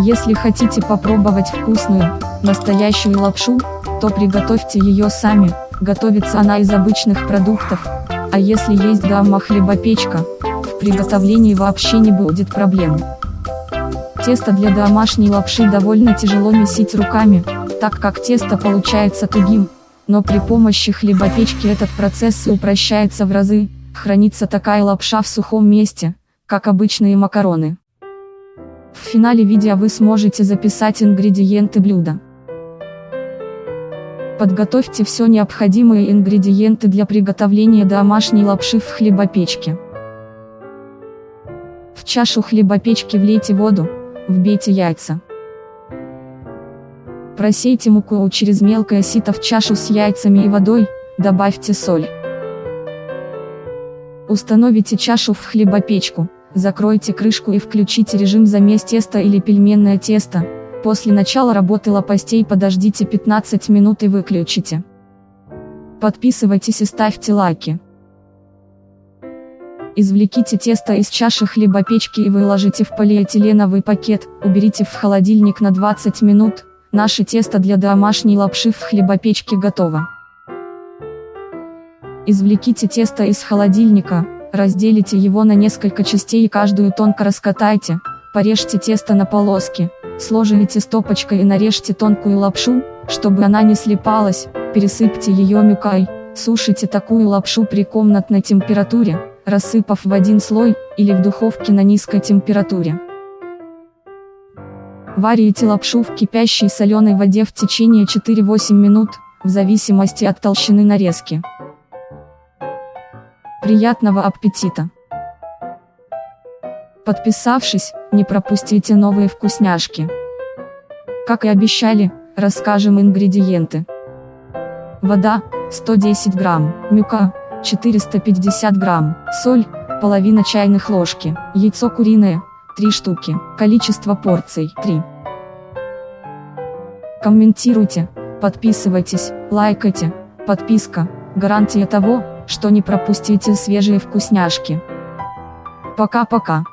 Если хотите попробовать вкусную, настоящую лапшу, то приготовьте ее сами, готовится она из обычных продуктов, а если есть дома хлебопечка, в приготовлении вообще не будет проблем. Тесто для домашней лапши довольно тяжело месить руками, так как тесто получается тугим, но при помощи хлебопечки этот процесс упрощается в разы, хранится такая лапша в сухом месте, как обычные макароны. В финале видео вы сможете записать ингредиенты блюда. Подготовьте все необходимые ингредиенты для приготовления домашней лапши в хлебопечке. В чашу хлебопечки влейте воду, вбейте яйца. Просейте муку через мелкое сито в чашу с яйцами и водой, добавьте соль. Установите чашу в хлебопечку. Закройте крышку и включите режим замес теста или пельменное тесто. После начала работы лопастей подождите 15 минут и выключите. Подписывайтесь и ставьте лайки. Извлеките тесто из чаши хлебопечки и выложите в полиэтиленовый пакет, уберите в холодильник на 20 минут, наше тесто для домашней лапши в хлебопечке готово. Извлеките тесто из холодильника, Разделите его на несколько частей и каждую тонко раскатайте, порежьте тесто на полоски, сложите стопочкой и нарежьте тонкую лапшу, чтобы она не слипалась, пересыпьте ее мюкой, сушите такую лапшу при комнатной температуре, рассыпав в один слой, или в духовке на низкой температуре. Варите лапшу в кипящей соленой воде в течение 4-8 минут, в зависимости от толщины нарезки. Приятного аппетита! Подписавшись, не пропустите новые вкусняшки. Как и обещали, расскажем ингредиенты. Вода, 110 грамм, мюка, 450 грамм, соль, половина чайных ложки, яйцо куриное, 3 штуки, количество порций, 3. Комментируйте, подписывайтесь, лайкайте, подписка, гарантия того, что не пропустите свежие вкусняшки. Пока-пока.